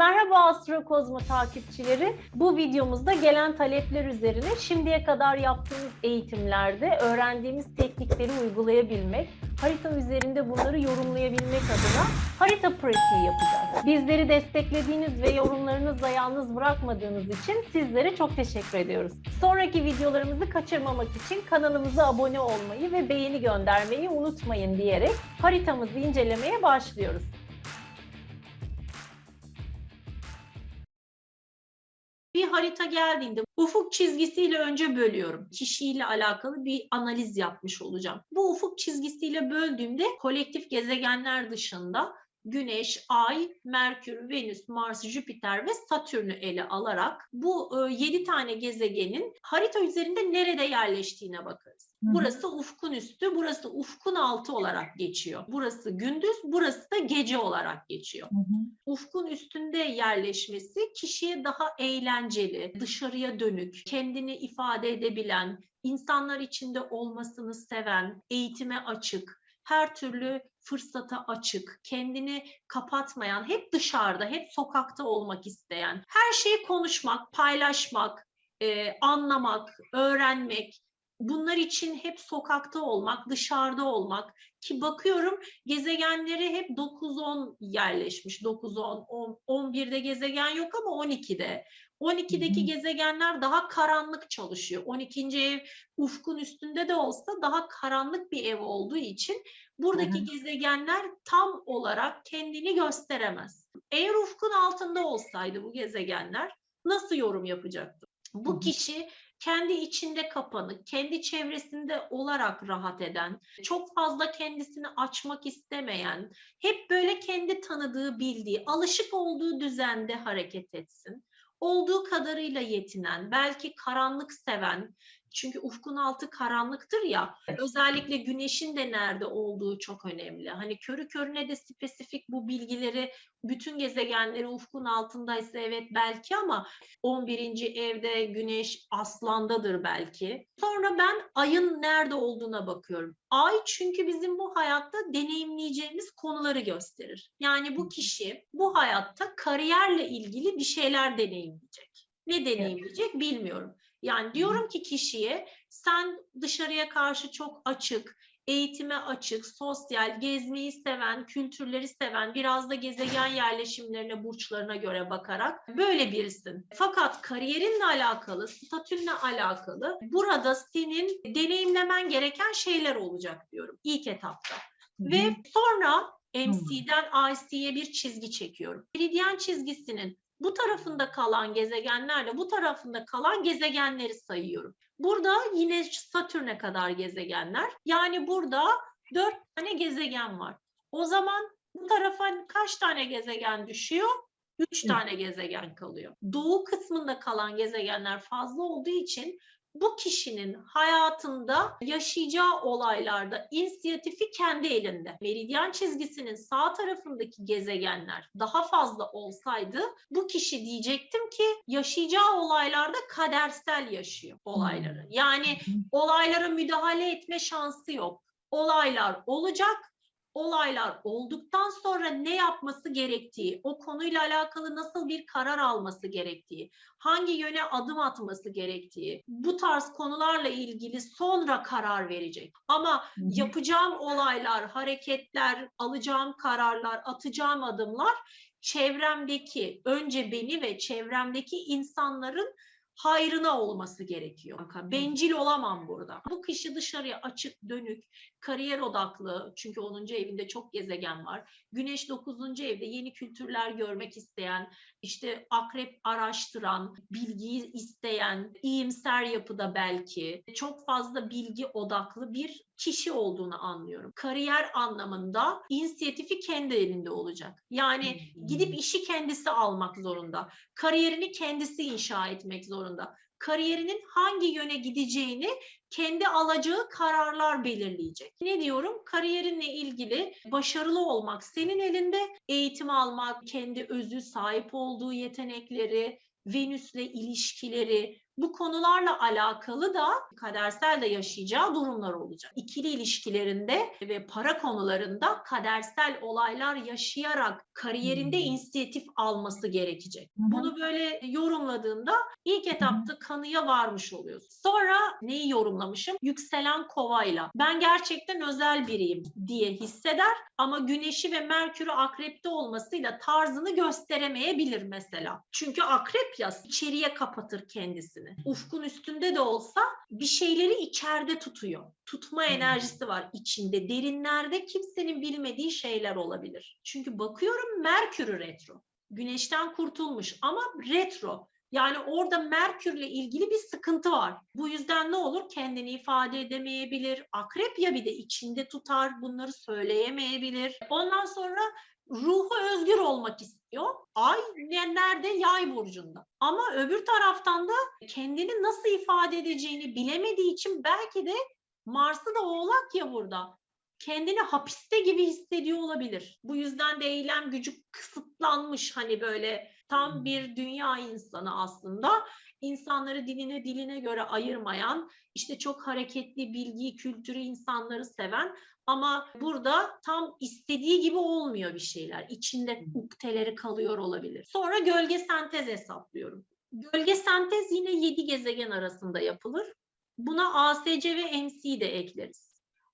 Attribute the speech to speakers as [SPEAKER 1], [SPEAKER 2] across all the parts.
[SPEAKER 1] Merhaba Astrokozmo takipçileri. Bu videomuzda gelen talepler üzerine şimdiye kadar yaptığımız eğitimlerde öğrendiğimiz teknikleri uygulayabilmek, harita üzerinde bunları yorumlayabilmek adına harita pratiği yapacağız. Bizleri desteklediğiniz ve yorumlarınızla yalnız bırakmadığınız için sizlere çok teşekkür ediyoruz. Sonraki videolarımızı kaçırmamak için kanalımıza abone olmayı ve beğeni göndermeyi unutmayın diyerek haritamızı incelemeye başlıyoruz. Harita geldiğinde ufuk çizgisiyle önce bölüyorum. Kişiyle alakalı bir analiz yapmış olacağım. Bu ufuk çizgisiyle böldüğümde kolektif gezegenler dışında Güneş, Ay, Merkür, Venüs, Mars, Jüpiter ve Satürn'ü ele alarak bu 7 tane gezegenin harita üzerinde nerede yerleştiğine bakarız. Burası ufkun üstü, burası ufkun altı olarak geçiyor. Burası gündüz, burası da gece olarak geçiyor
[SPEAKER 2] Hı hı.
[SPEAKER 1] ufkun üstünde yerleşmesi kişiye daha eğlenceli, dışarıya dönük, kendini ifade edebilen, insanlar içinde olmasını seven, eğitime açık, her türlü fırsata açık, kendini kapatmayan, hep dışarıda, hep sokakta olmak isteyen, her şeyi konuşmak, paylaşmak, e, anlamak, öğrenmek, bunlar için hep sokakta olmak, dışarıda olmak ki bakıyorum gezegenleri hep 9-10 yerleşmiş. 9-10, 10, 11'de gezegen yok ama 12'de. 12'deki
[SPEAKER 2] Hı hı.
[SPEAKER 1] gezegenler daha karanlık çalışıyor. 12. ev ufkun üstünde de olsa daha karanlık bir ev olduğu için buradaki
[SPEAKER 2] hı.
[SPEAKER 1] gezegenler tam olarak kendini gösteremez. Eğer ufkun altında olsaydı bu gezegenler nasıl yorum yapacaktı? Bu kişi kendi içinde kapanık, kendi çevresinde olarak rahat eden, çok fazla kendisini açmak istemeyen, hep böyle kendi tanıdığı, bildiği, alışık olduğu düzende hareket etsin. Olduğu kadarıyla yetinen, belki karanlık seven, çünkü ufkun altı karanlıktır ya, özellikle güneşin de nerede olduğu çok önemli. Hani körü körüne de spesifik bu bilgileri, bütün gezegenleri ufkun altındaysa evet belki ama 11. evde güneş aslandadır belki. Sonra ben ayın nerede olduğuna bakıyorum. Ay çünkü bizim bu hayatta deneyimleyeceğimiz konuları gösterir. Yani bu kişi bu hayatta kariyerle ilgili bir şeyler deneyimleyecek. Ne deneyimleyecek bilmiyorum. Yani diyorum ki kişiye sen dışarıya karşı çok açık, eğitime açık, sosyal, gezmeyi seven, kültürleri seven, biraz da gezegen yerleşimlerine, burçlarına göre bakarak böyle birisin. Fakat kariyerinle alakalı, statünle alakalı burada senin deneyimlemen gereken şeyler olacak diyorum ilk etapta. Ve sonra MC'den IC'ye bir çizgi çekiyorum. Meridyen çizgisinin bu tarafında kalan gezegenlerle bu tarafında kalan gezegenleri sayıyorum. Burada yine Satürn'e kadar gezegenler. Yani burada dört tane gezegen var. O zaman bu tarafa kaç tane gezegen düşüyor? Üç tane gezegen kalıyor. Doğu kısmında kalan gezegenler fazla olduğu için bu kişinin hayatında yaşayacağı olaylarda inisiyatifi kendi elinde. Meridyen çizgisinin sağ tarafındaki gezegenler daha fazla olsaydı bu kişi diyecektim ki yaşayacağı olaylarda kadersel yaşıyor olayları. Yani
[SPEAKER 2] Hı hı.
[SPEAKER 1] olaylara müdahale etme şansı yok. Olaylar olacak. Olaylar olduktan sonra ne yapması gerektiği, o konuyla alakalı nasıl bir karar alması gerektiği, hangi yöne adım atması gerektiği, bu tarz konularla ilgili sonra karar verecek. Ama yapacağım olaylar, hareketler, alacağım kararlar, atacağım adımlar çevremdeki, önce beni ve çevremdeki insanların hayrına olması gerekiyor. Bencil olamam burada. Bu kişi dışarıya açık, dönük, kariyer odaklı. Çünkü 10. evinde çok gezegen var. Güneş 9. evde yeni kültürler görmek isteyen, işte akrep araştıran, bilgiyi isteyen, iyimser yapıda belki çok fazla bilgi odaklı bir kişi olduğunu anlıyorum. Kariyer anlamında inisiyatifi kendi elinde olacak. Yani gidip işi kendisi almak zorunda. Kariyerini kendisi inşa etmek zorunda. Kariyerinin hangi yöne gideceğini kendi alacağı kararlar belirleyecek. Ne diyorum? Kariyerinle ilgili başarılı olmak senin elinde, eğitim almak, kendi özü, sahip olduğu yetenekleri, Venüs'le ilişkileri, Bu konularla alakalı da kadersel de yaşayacağı durumlar olacak. İkili ilişkilerinde ve para konularında kadersel olaylar yaşayarak kariyerinde
[SPEAKER 2] Hmm.
[SPEAKER 1] inisiyatif alması gerekecek. Bunu böyle yorumladığında ilk etapta kanıya varmış oluyorsun. Sonra neyi yorumlamışım? Yükselen kovayla. Ben gerçekten özel biriyim diye hisseder ama güneşi ve merkürü akrepte olmasıyla tarzını gösteremeyebilir mesela. Çünkü akrep ya içeriye kapatır kendisini. Ufkun üstünde de olsa bir şeyleri içeride tutuyor. Tutma enerjisi var içinde. Derinlerde kimsenin bilmediği şeyler olabilir. Çünkü bakıyorum Merkür'ü retro. Güneşten kurtulmuş ama retro. Yani orada Merkür'le ilgili bir sıkıntı var. Bu yüzden ne olur? Kendini ifade edemeyebilir. Akrep ya bir de içinde tutar, bunları söyleyemeyebilir. Ondan sonra ruhu özgür olmak istiyor. Ay ne- nerede? Yay burcunda. Ama öbür taraftan da kendini nasıl ifade edeceğini bilemediği için belki de Mars'ı da oğlak ya burada kendini hapiste gibi hissediyor olabilir. Bu yüzden de eylem gücü kısıtlanmış hani böyle tam bir dünya insanı aslında. İnsanları diline diline göre ayırmayan, işte çok hareketli, bilgi, kültürü insanları seven ama burada tam istediği gibi olmuyor bir şeyler. İçinde ukteleri kalıyor olabilir. Sonra gölge sentez hesaplıyorum. Gölge sentez yine 7 gezegen arasında yapılır. Buna ASC ve MC de ekleriz.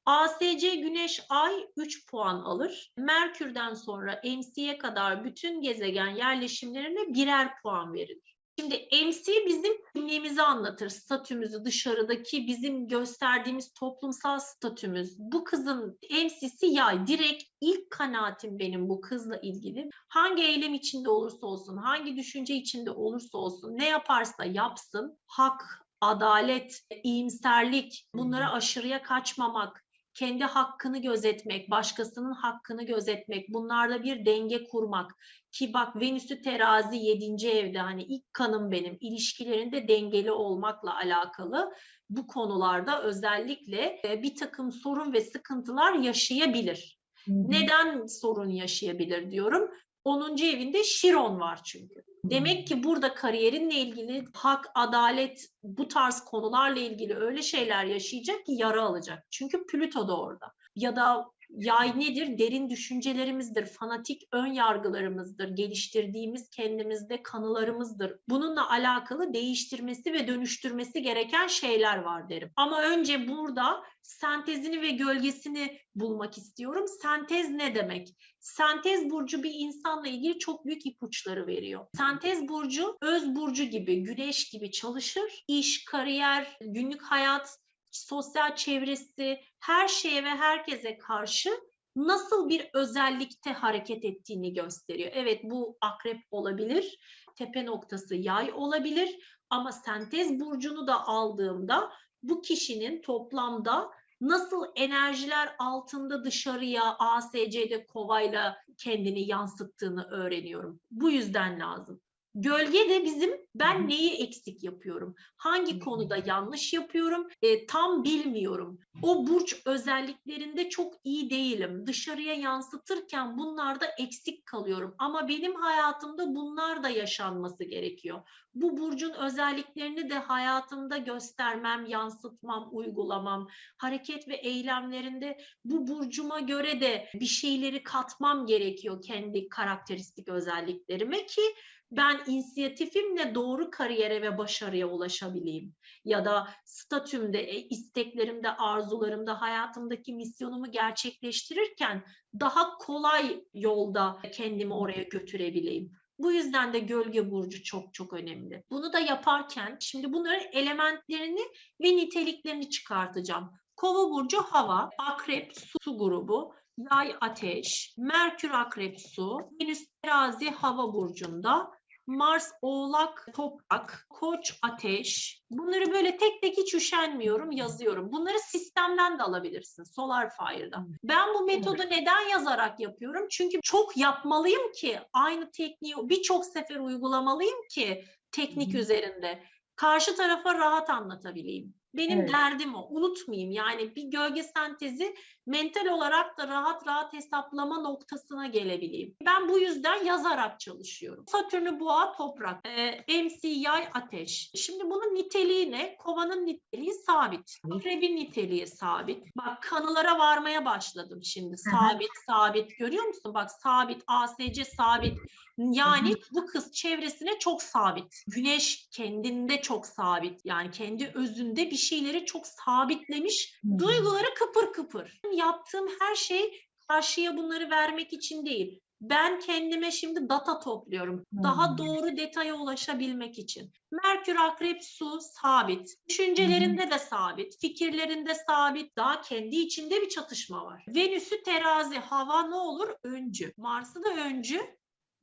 [SPEAKER 1] ASC Güneş Ay 3 puan alır. Merkür'den sonra MC'ye kadar bütün gezegen yerleşimlerine birer puan verilir. Şimdi MC bizim kimliğimizi anlatır, statümüzü, dışarıdaki bizim gösterdiğimiz toplumsal statümüz. Bu kızın MC'si yay. Direkt ilk kanaatim benim bu kızla ilgili. Hangi eylem içinde olursa olsun, hangi düşünce içinde olursa olsun, ne yaparsa yapsın, hak, adalet, iyimserlik, bunlara aşırıya kaçmamak, kendi hakkını gözetmek, başkasının hakkını gözetmek, bunlarda bir denge kurmak. Ki bak Venüs'ü terazi 7. evde hani ilk kanım benim ilişkilerinde dengeli olmakla alakalı bu konularda özellikle e, bir takım sorun ve sıkıntılar yaşayabilir. Neden sorun yaşayabilir diyorum? 10. evinde Şiron var çünkü. Demek ki burada kariyerinle ilgili hak, adalet, bu tarz konularla ilgili öyle şeyler yaşayacak ki yara alacak. Çünkü Plüto da orada. Ya da yay nedir? Derin düşüncelerimizdir, fanatik ön yargılarımızdır, geliştirdiğimiz kendimizde kanılarımızdır. Bununla alakalı değiştirmesi ve dönüştürmesi gereken şeyler var derim. Ama önce burada sentezini ve gölgesini bulmak istiyorum. Sentez ne demek? Sentez burcu bir insanla ilgili çok büyük ipuçları veriyor. Sentez burcu öz burcu gibi, güneş gibi çalışır. İş, kariyer, günlük hayat, sosyal çevresi, her şeye ve herkese karşı nasıl bir özellikte hareket ettiğini gösteriyor. Evet bu akrep olabilir, tepe noktası yay olabilir ama sentez burcunu da aldığımda bu kişinin toplamda nasıl enerjiler altında dışarıya ASC'de kovayla kendini yansıttığını öğreniyorum. Bu yüzden lazım. Gölge de bizim ben neyi eksik yapıyorum? Hangi konuda yanlış yapıyorum? E, tam bilmiyorum. O burç özelliklerinde çok iyi değilim. Dışarıya yansıtırken bunlarda eksik kalıyorum. Ama benim hayatımda bunlar da yaşanması gerekiyor. Bu burcun özelliklerini de hayatımda göstermem, yansıtmam, uygulamam, hareket ve eylemlerinde bu burcuma göre de bir şeyleri katmam gerekiyor kendi karakteristik özelliklerime ki ben inisiyatifimle doğru kariyere ve başarıya ulaşabileyim. Ya da statümde, e, isteklerimde, arzularımda, hayatımdaki misyonumu gerçekleştirirken daha kolay yolda kendimi oraya götürebileyim. Bu yüzden de gölge burcu çok çok önemli. Bunu da yaparken şimdi bunların elementlerini ve niteliklerini çıkartacağım. Kova burcu hava, akrep su, grubu, yay ateş, merkür akrep su, venüs terazi hava burcunda, Mars oğlak toprak, koç ateş. Bunları böyle tek tek hiç üşenmiyorum yazıyorum. Bunları sistemden de alabilirsin Solar Fire'da. Ben bu metodu neden yazarak yapıyorum? Çünkü çok yapmalıyım ki aynı tekniği birçok sefer uygulamalıyım ki teknik üzerinde Karşı tarafa rahat anlatabileyim. Benim
[SPEAKER 2] Evet.
[SPEAKER 1] derdim o. Unutmayayım. Yani bir gölge sentezi mental olarak da rahat rahat hesaplama noktasına gelebileyim. Ben bu yüzden yazarak çalışıyorum. Satürn'ü boğa toprak, e, MC yay ateş. Şimdi bunun niteliği ne? Kovanın niteliği sabit. Akrebin niteliği sabit. Bak kanılara varmaya başladım şimdi. Sabit, sabit. Görüyor musun? Bak sabit, ASC sabit. Yani bu kız çevresine çok sabit. Güneş kendinde çok sabit. Yani kendi özünde bir şeyleri çok sabitlemiş. Duyguları kıpır kıpır. Yaptığım her şey karşıya bunları vermek için değil. Ben kendime şimdi data topluyorum. Daha doğru detaya ulaşabilmek için. Merkür, akrep, su sabit. Düşüncelerinde de sabit. Fikirlerinde sabit. Daha kendi içinde bir çatışma var. Venüs'ü terazi. Hava ne olur? Öncü. Mars'ı da öncü.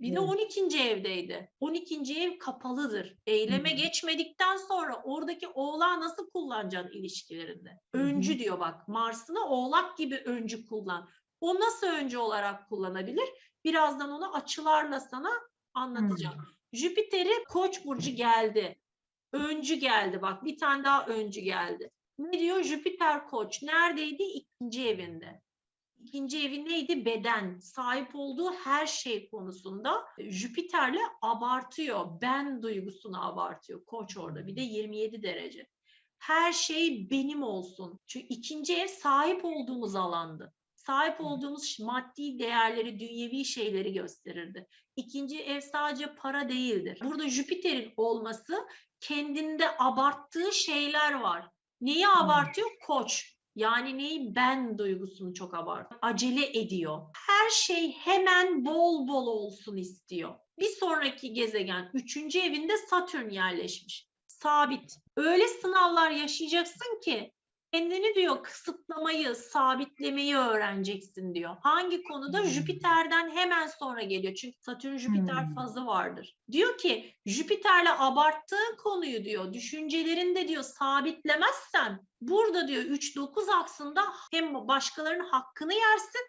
[SPEAKER 1] Bir de
[SPEAKER 2] Evet.
[SPEAKER 1] 12. evdeydi. 12. ev kapalıdır. Eyleme
[SPEAKER 2] Hı.
[SPEAKER 1] geçmedikten sonra oradaki oğlağı nasıl kullanacaksın ilişkilerinde?
[SPEAKER 2] Hı hı.
[SPEAKER 1] Öncü diyor bak. Mars'ını oğlak gibi öncü kullan. O nasıl öncü olarak kullanabilir? Birazdan onu açılarla sana anlatacağım. Jüpiter'i Koç burcu geldi. Öncü geldi bak. Bir tane daha öncü geldi. Ne diyor? Jüpiter Koç neredeydi? İkinci evinde. İkinci evi neydi? Beden. Sahip olduğu her şey konusunda Jüpiter'le abartıyor. Ben duygusunu abartıyor. Koç orada. Bir de 27 derece. Her şey benim olsun. Çünkü ikinci ev sahip olduğumuz alandı. Sahip olduğumuz maddi değerleri, dünyevi şeyleri gösterirdi. İkinci ev sadece para değildir. Burada Jüpiter'in olması kendinde abarttığı şeyler var. Neyi abartıyor? Koç. Yani neyi? Ben duygusunu çok abartıyor. Acele ediyor. Her şey hemen bol bol olsun istiyor. Bir sonraki gezegen üçüncü evinde Satürn yerleşmiş. Sabit. Öyle sınavlar yaşayacaksın ki kendini diyor kısıtlamayı, sabitlemeyi öğreneceksin diyor. Hangi konuda?
[SPEAKER 2] Hmm.
[SPEAKER 1] Jüpiter'den hemen sonra geliyor. Çünkü Satürn Jüpiter
[SPEAKER 2] Hmm.
[SPEAKER 1] fazı vardır. Diyor ki Jüpiter'le abarttığın konuyu diyor, düşüncelerinde diyor sabitlemezsen burada diyor 3-9 aksında hem başkalarının hakkını yersin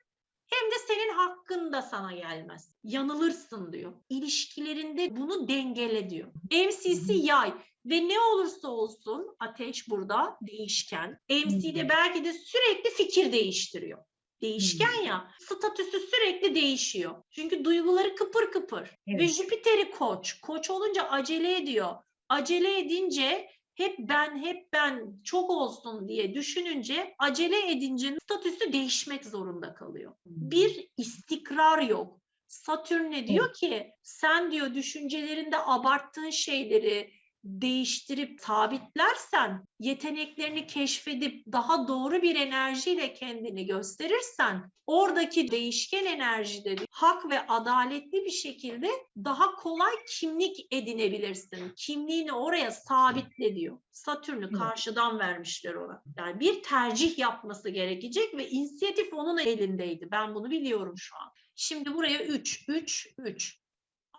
[SPEAKER 1] hem de senin hakkın da sana gelmez. Yanılırsın diyor. İlişkilerinde bunu dengele diyor. MC'si yay ve ne olursa olsun ateş burada değişken. MC de belki de sürekli fikir değiştiriyor. Değişken ya statüsü sürekli değişiyor. Çünkü duyguları kıpır kıpır. Ve
[SPEAKER 2] Evet.
[SPEAKER 1] Jüpiter'i koç. Koç olunca acele ediyor. Acele edince hep ben hep ben çok olsun diye düşününce acele edince statüsü değişmek zorunda kalıyor. Bir istikrar yok. Satürn ne diyor ki sen diyor düşüncelerinde abarttığın şeyleri değiştirip sabitlersen, yeteneklerini keşfedip daha doğru bir enerjiyle kendini gösterirsen, oradaki değişken enerjide hak ve adaletli bir şekilde daha kolay kimlik edinebilirsin. Kimliğini oraya sabitle diyor. Satürn'ü karşıdan vermişler ona. Yani bir tercih yapması gerekecek ve inisiyatif onun elindeydi. Ben bunu biliyorum şu an. Şimdi buraya 3, 3, 3.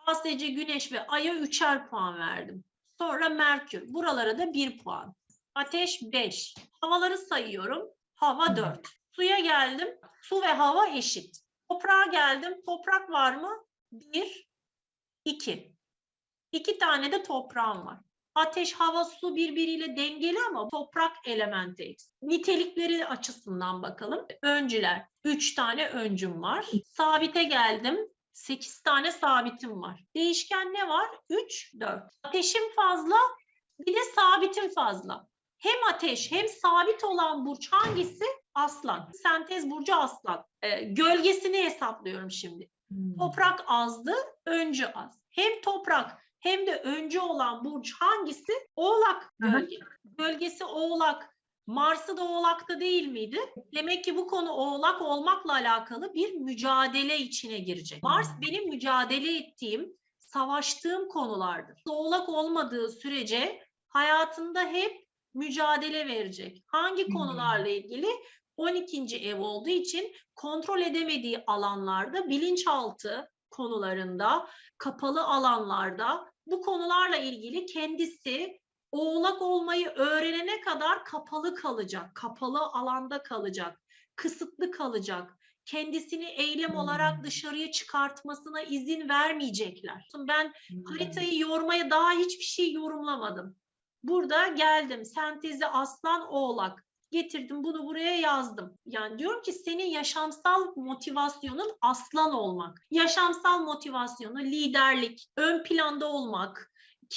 [SPEAKER 1] ASC Güneş ve Ay'a üçer puan verdim. Sonra Merkür. Buralara da 1 puan. Ateş 5. Havaları sayıyorum. Hava
[SPEAKER 2] Hı.
[SPEAKER 1] 4. Suya geldim. Su ve hava eşit. Toprağa geldim. Toprak var mı? 1, 2. 2 tane de toprağım var. Ateş, hava, su birbiriyle dengeli ama toprak elementi eksik. Nitelikleri açısından bakalım. Öncüler. 3 tane öncüm var. Sabite geldim. 8 tane sabitim var. Değişken ne var? 3, 4. Ateşim fazla, bir de sabitim fazla. Hem ateş hem sabit olan burç hangisi? Aslan. Sentez burcu aslan. Ee, gölgesini hesaplıyorum şimdi.
[SPEAKER 2] Hmm.
[SPEAKER 1] Toprak azdı, öncü az. Hem toprak hem de öncü olan burç hangisi? Oğlak gölge. Gölgesi oğlak. Mars'ı da oğlakta değil miydi? Demek ki bu konu oğlak olmakla alakalı bir mücadele içine girecek. Mars
[SPEAKER 2] Hmm.
[SPEAKER 1] benim mücadele ettiğim, savaştığım konulardır. Oğlak olmadığı sürece hayatında hep mücadele verecek. Hangi
[SPEAKER 2] Hmm.
[SPEAKER 1] konularla ilgili? 12. ev olduğu için kontrol edemediği alanlarda, bilinçaltı konularında, kapalı alanlarda bu konularla ilgili kendisi oğlak olmayı öğrenene kadar kapalı kalacak, kapalı alanda kalacak, kısıtlı kalacak. Kendisini eylem
[SPEAKER 2] Hmm.
[SPEAKER 1] olarak dışarıya çıkartmasına izin vermeyecekler. Ben
[SPEAKER 2] Hmm.
[SPEAKER 1] haritayı yormaya daha hiçbir şey yorumlamadım. Burada geldim. Sentezi aslan oğlak. Getirdim bunu buraya yazdım. Yani diyorum ki senin yaşamsal motivasyonun aslan olmak. Yaşamsal motivasyonu liderlik, ön planda olmak,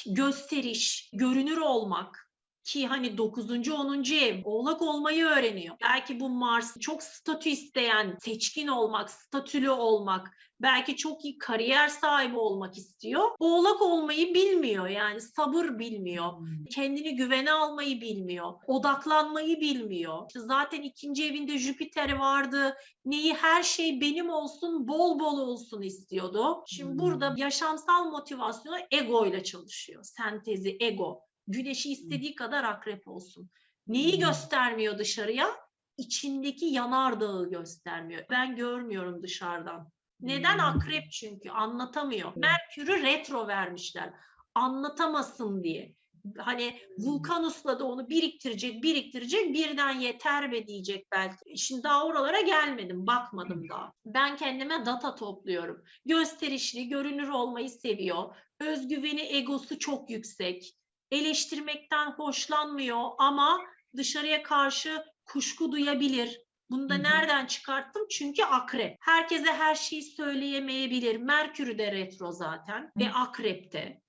[SPEAKER 1] gösteriş, görünür olmak ki hani 9. 10. ev oğlak olmayı öğreniyor. Belki bu Mars çok statü isteyen, seçkin olmak, statülü olmak, belki çok iyi kariyer sahibi olmak istiyor. Oğlak olmayı bilmiyor yani sabır bilmiyor. Kendini güvene almayı bilmiyor. Odaklanmayı bilmiyor. İşte zaten ikinci evinde Jüpiter vardı. Neyi her şey benim olsun, bol bol olsun istiyordu. Şimdi
[SPEAKER 2] Hmm.
[SPEAKER 1] burada yaşamsal motivasyonu ego ile çalışıyor. Sentezi, ego. Güneşi istediği kadar akrep olsun. Neyi
[SPEAKER 2] Hmm.
[SPEAKER 1] göstermiyor dışarıya? İçindeki yanardağı göstermiyor. Ben görmüyorum dışarıdan. Neden
[SPEAKER 2] Hmm.
[SPEAKER 1] akrep çünkü anlatamıyor. Merkür'ü retro vermişler. Anlatamasın diye. Hani Vulkanus'la da onu biriktirecek, biriktirecek, birden yeter be diyecek belki. Şimdi daha oralara gelmedim, bakmadım daha. Ben kendime data topluyorum. Gösterişli, görünür olmayı seviyor. Özgüveni, egosu çok yüksek. Eleştirmekten hoşlanmıyor ama dışarıya karşı kuşku duyabilir. Bunu da
[SPEAKER 2] Hı hı.
[SPEAKER 1] nereden çıkarttım? Çünkü akrep. Herkese her şeyi söyleyemeyebilir. Merkür'ü de retro zaten ve akrepte.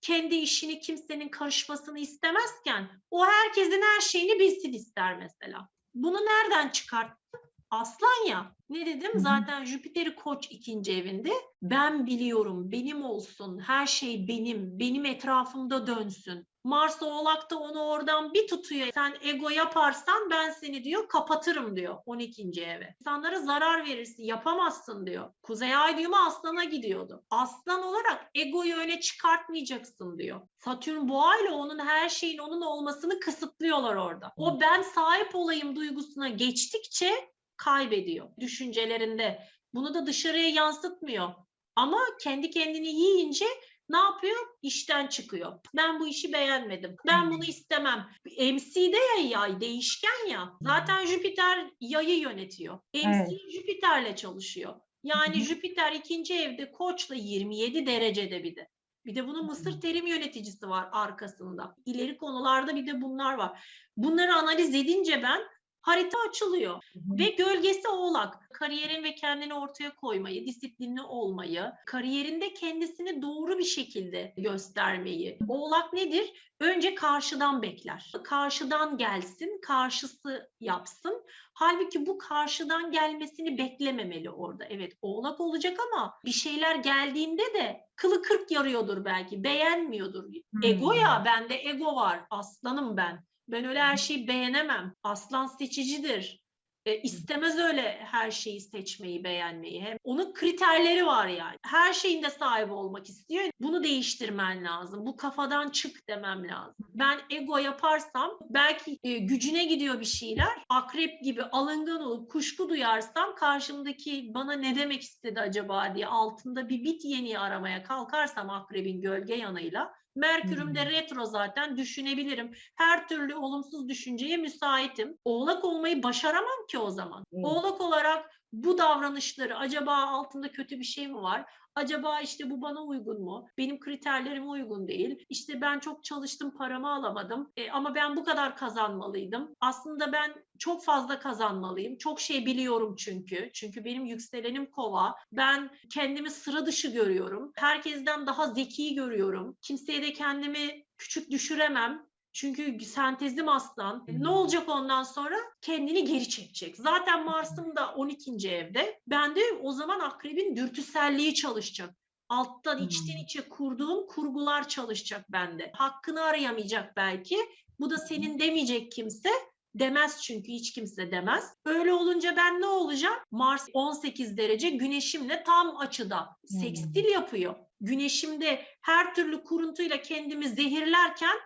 [SPEAKER 1] Kendi işini kimsenin karışmasını istemezken o herkesin her şeyini bilsin ister mesela. Bunu nereden çıkarttım? Aslan ya. Ne dedim?
[SPEAKER 2] Hı hı.
[SPEAKER 1] Zaten Jüpiter'i koç ikinci evinde. Ben biliyorum, benim olsun, her şey benim, benim etrafımda dönsün. Mars Oğlak da onu oradan bir tutuyor. Sen ego yaparsan ben seni diyor kapatırım diyor 12. eve. İnsanlara zarar verirsin, yapamazsın diyor. Kuzey Ay düğümü Aslan'a gidiyordu. Aslan olarak egoyu öne çıkartmayacaksın diyor. Satürn boğa ile onun her şeyin onun olmasını kısıtlıyorlar orada. O ben sahip olayım duygusuna geçtikçe kaybediyor düşüncelerinde. Bunu da dışarıya yansıtmıyor. Ama kendi kendini yiyince ne yapıyor? İşten çıkıyor. Ben bu işi beğenmedim. Ben bunu istemem. MC'de ya yay değişken ya. Zaten Jüpiter yayı yönetiyor. MC
[SPEAKER 2] Evet.
[SPEAKER 1] Jüpiter'le çalışıyor. Yani. Jüpiter ikinci evde koçla 27 derecede bir de. Bir de bunun Mısır terim yöneticisi var arkasında. İleri konularda bir de bunlar var. Bunları analiz edince ben harita açılıyor.
[SPEAKER 2] Hı hı.
[SPEAKER 1] Ve gölgesi oğlak. Kariyerin ve kendini ortaya koymayı, disiplinli olmayı, kariyerinde kendisini doğru bir şekilde göstermeyi. Oğlak nedir? Önce karşıdan bekler. Karşıdan gelsin, karşısı yapsın. Halbuki bu karşıdan gelmesini beklememeli orada. Evet oğlak olacak ama bir şeyler geldiğinde de kılı kırk yarıyordur belki, beğenmiyordur. Ego ya, bende ego var, aslanım ben. Ben öyle her şeyi beğenemem. Aslan seçicidir. E, istemez öyle her şeyi seçmeyi, beğenmeyi. Hem onun kriterleri var yani. Her şeyinde sahibi olmak istiyor. Bunu değiştirmen lazım. Bu kafadan çık demem lazım. Ben ego yaparsam belki e, gücüne gidiyor bir şeyler. Akrep gibi alıngan olup kuşku duyarsam karşımdaki bana ne demek istedi acaba diye altında bir bit yeni aramaya kalkarsam akrebin gölge yanıyla Merkürüm de
[SPEAKER 2] Hmm.
[SPEAKER 1] retro zaten düşünebilirim. Her türlü olumsuz düşünceye müsaitim. Oğlak olmayı başaramam ki o zaman.
[SPEAKER 2] Evet.
[SPEAKER 1] Oğlak olarak bu davranışları acaba altında kötü bir şey mi var? Acaba işte bu bana uygun mu? Benim kriterlerime uygun değil. İşte ben çok çalıştım paramı alamadım E, ama ben bu kadar kazanmalıydım. Aslında ben çok fazla kazanmalıyım. Çok şey biliyorum çünkü. Çünkü benim yükselenim kova. Ben kendimi sıra dışı görüyorum. Herkesten daha zeki görüyorum. Kimseye de kendimi küçük düşüremem. Çünkü sentezim aslan. Ne olacak ondan sonra? Kendini geri çekecek. Zaten Mars'ım da 12. evde. Ben de o zaman akrebin dürtüselliği çalışacak. Alttan içten
[SPEAKER 2] Hmm.
[SPEAKER 1] içe kurduğum kurgular çalışacak bende. Hakkını arayamayacak belki. Bu da senin demeyecek kimse. Demez çünkü hiç kimse demez. Öyle olunca ben ne olacağım? Mars 18 derece güneşimle tam açıda. Sekstil yapıyor. Güneşimde her türlü kuruntuyla kendimi zehirlerken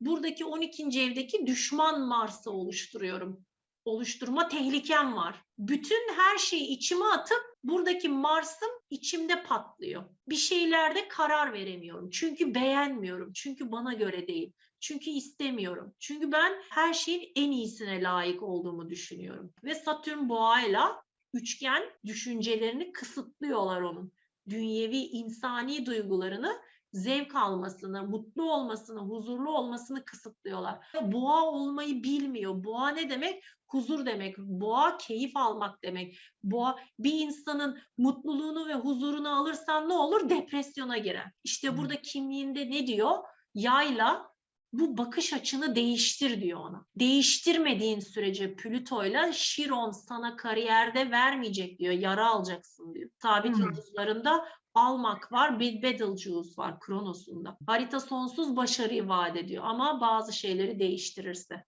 [SPEAKER 1] buradaki 12. evdeki düşman Mars'ı oluşturuyorum. Oluşturma tehlikem var. Bütün her şeyi içime atıp buradaki Mars'ım içimde patlıyor. Bir şeylerde karar veremiyorum. Çünkü beğenmiyorum. Çünkü bana göre değil. Çünkü istemiyorum. Çünkü ben her şeyin en iyisine layık olduğumu düşünüyorum. Ve Satürn boğayla üçgen düşüncelerini kısıtlıyorlar onun. Dünyevi insani duygularını zevk almasını, mutlu olmasını, huzurlu olmasını kısıtlıyorlar. Boğa olmayı bilmiyor. Boğa ne demek? Huzur demek. Boğa keyif almak demek. Boğa bir insanın mutluluğunu ve huzurunu alırsan ne olur? Depresyona girer. İşte burada kimliğinde ne diyor? Yayla bu bakış açını değiştir diyor ona. Değiştirmediğin sürece Plüto'yla Şiron sana kariyerde vermeyecek diyor. Yara alacaksın diyor. Sabit
[SPEAKER 2] Hmm.
[SPEAKER 1] yıldızlarında almak var, bir Betelgeuse var Kronos'unda. Harita sonsuz başarıyı vaat ediyor ama bazı şeyleri değiştirirse.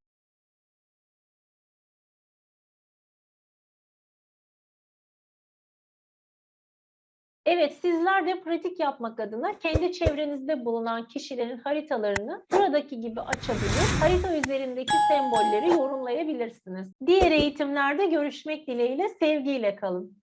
[SPEAKER 3] Evet, sizler de pratik yapmak adına kendi çevrenizde bulunan kişilerin haritalarını buradaki gibi açabilir, harita üzerindeki sembolleri yorumlayabilirsiniz. Diğer eğitimlerde görüşmek dileğiyle, sevgiyle kalın.